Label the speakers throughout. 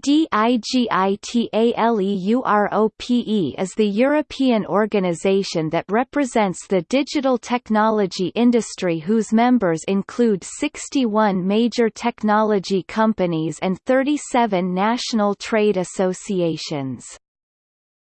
Speaker 1: DIGITALEUROPE is the European organization that represents the digital technology industry whose members include 61 major technology companies and 37 national trade associations.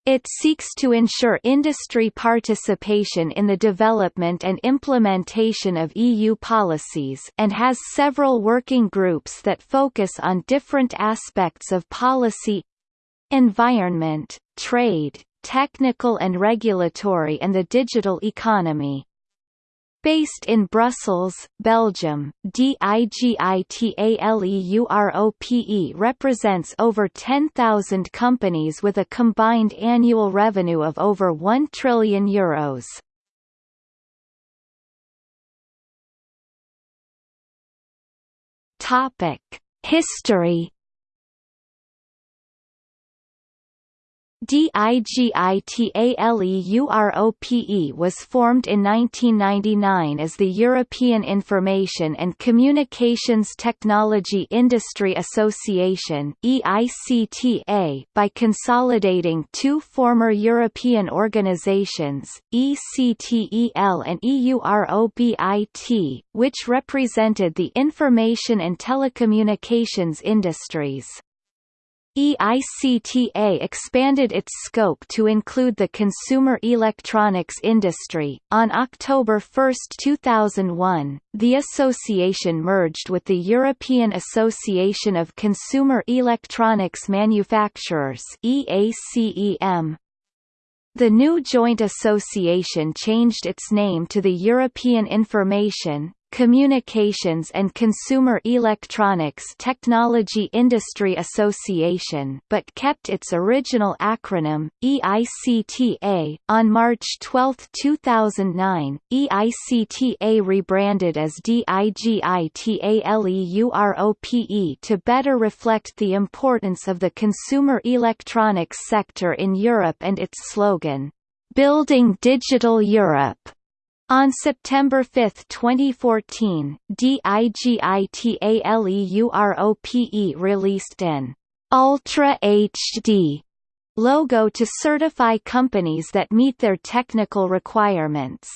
Speaker 1: It seeks to ensure industry participation in the development and implementation of EU policies and has several working groups that focus on different aspects of policy environment, trade, technical and regulatory and the digital economy. Based in Brussels, Belgium, DIGITALEUROPE represents over 10,000 companies with a combined annual revenue of over 1 trillion euros. Topic: History DIGITALEUROPE was formed in 1999 as the European Information and Communications Technology Industry Association EICTA by consolidating two former European organizations, ECTEL and EUROBIT, which represented the information and telecommunications industries. EICTA expanded its scope to include the consumer electronics industry. On October 1, 2001, the association merged with the European Association of Consumer Electronics Manufacturers (EACEM). The new joint association changed its name to the European Information, Communications and Consumer Electronics Technology Industry Association but kept its original acronym, EICTA. On March 12, 2009, EICTA rebranded as DIGITALEUROPE to better reflect the importance of the consumer electronics sector in Europe and its slogan, "Building Digital Europe." On September 5, 2014, DIGITALEUROPE released an Ultra HD logo to certify companies that meet their technical requirements.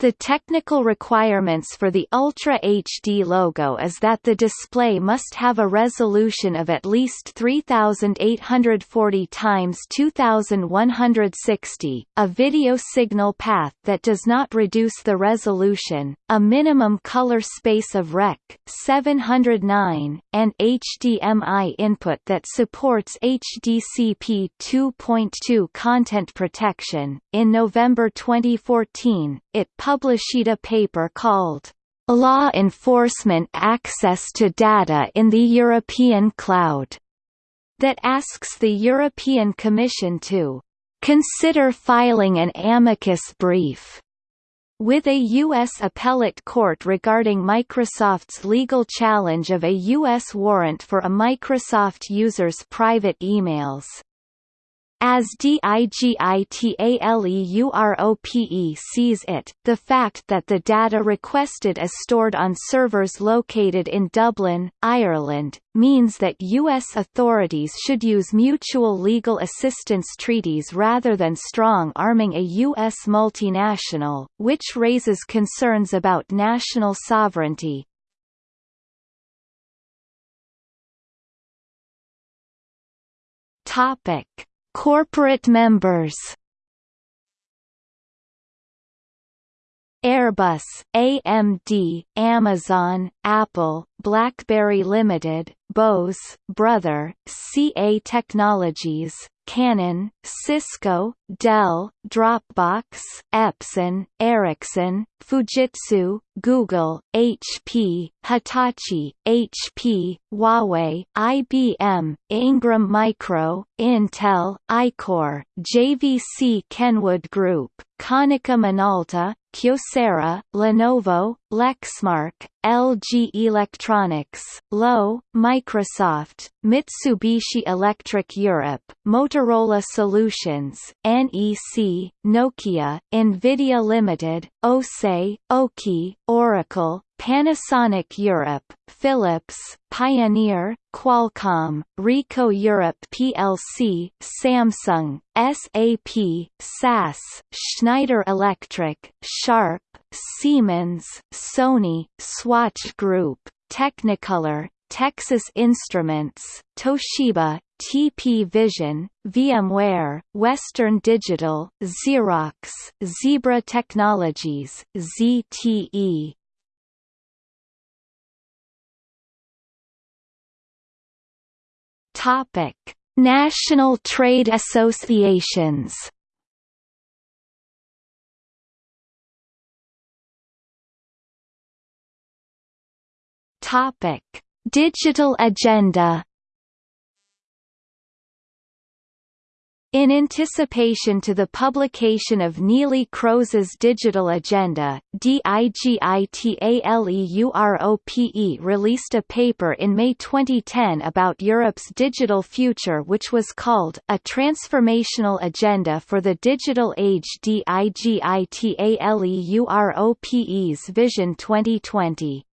Speaker 1: The technical requirements for the Ultra HD logo is that the display must have a resolution of at least 3840 x 2160, a video signal path that does not reduce the resolution, a minimum color space of Rec. 709, and HDMI input that supports HDCP 2.2 content protection. In November 2014, it published a paper called Law Enforcement Access to Data in the European Cloud that asks the European Commission to consider filing an amicus brief with a U.S. appellate court regarding Microsoft's legal challenge of a U.S. warrant for a Microsoft user's private emails. As DIGITALEUROPE sees it, the fact that the data requested is stored on servers located in Dublin, Ireland, means that U.S. authorities should use mutual legal assistance treaties rather than strong-arming a U.S. multinational, which raises concerns about national sovereignty. Topic Corporate members. Airbus, AMD, Amazon, Apple, BlackBerry Limited, Bose, Brother, CA Technologies, Canon, Cisco, Dell, Dropbox, Epson, Ericsson, Fujitsu, Google, HP, Hitachi, HP, Huawei, IBM, Ingram Micro, Intel, Ichor, JVC Kenwood Group, Konica Minolta, Kyocera, Lenovo, Lexmark, LG Electronics, Loewe, Microsoft, Mitsubishi Electric Europe, Motorola Solutions, NEC, Nokia, Nvidia Limited, Océ, Oki, Oracle, Panasonic Europe, Philips, Pioneer, Qualcomm, Ricoh Europe plc, Samsung, SAP, SAS, Schneider Electric, Sharp, Siemens, Sony, Swatch Group, Technicolor, Texas Instruments, Toshiba, TP Vision, VMware, Western Digital, Xerox, Zebra Technologies, ZTE. Topic: National trade associations. Topic: Digital agenda In anticipation to the publication of Neelie Kroes's Digital Agenda, DIGITALEUROPE released a paper in May 2010 about Europe's digital future which was called A Transformational Agenda for the Digital Age DIGITALEUROPE's Vision 2020.